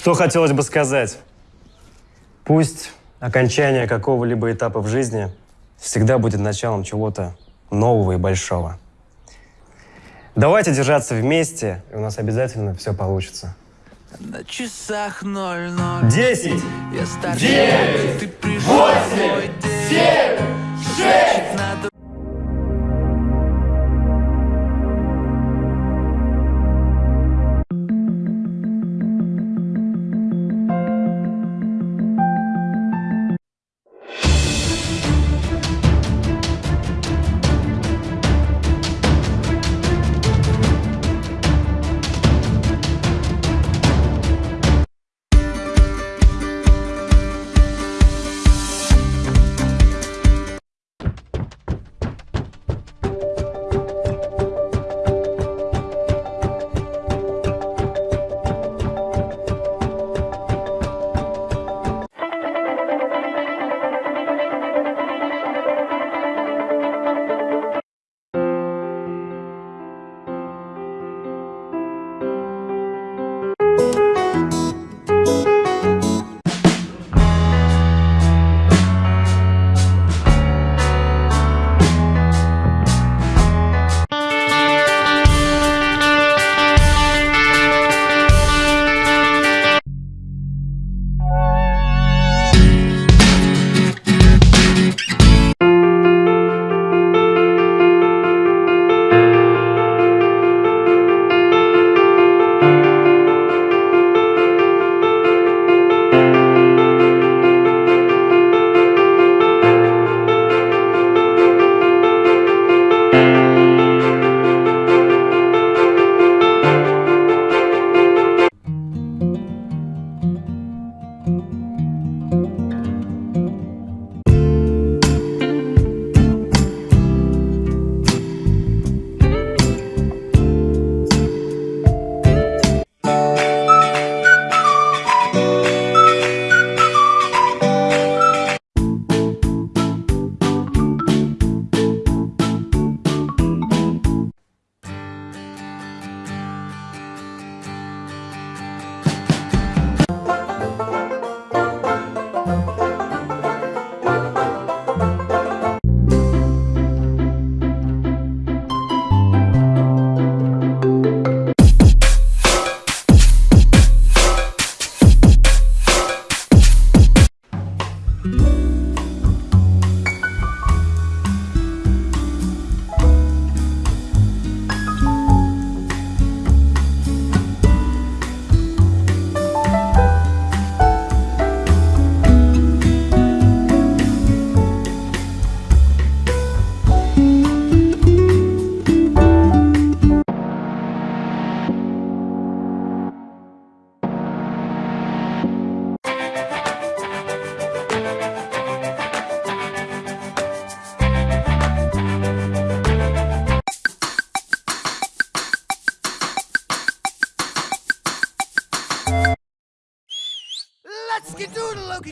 Что хотелось бы сказать? Пусть окончание какого-либо этапа в жизни всегда будет началом чего-то нового и большого. Давайте держаться вместе, и у нас обязательно все получится. На часах ноль ноль. Десять! Я старше, Девять! ты пришел в мой день. семь, шесть,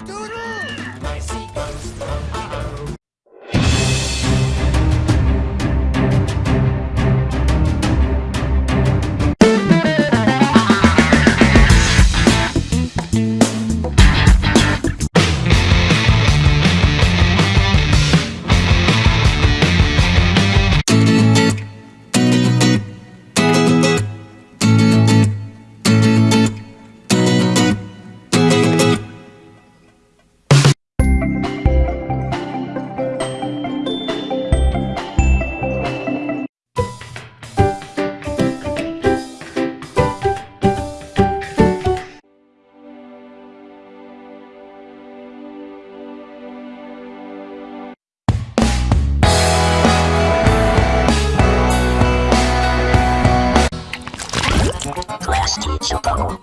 Doodle! My seat goes しようか。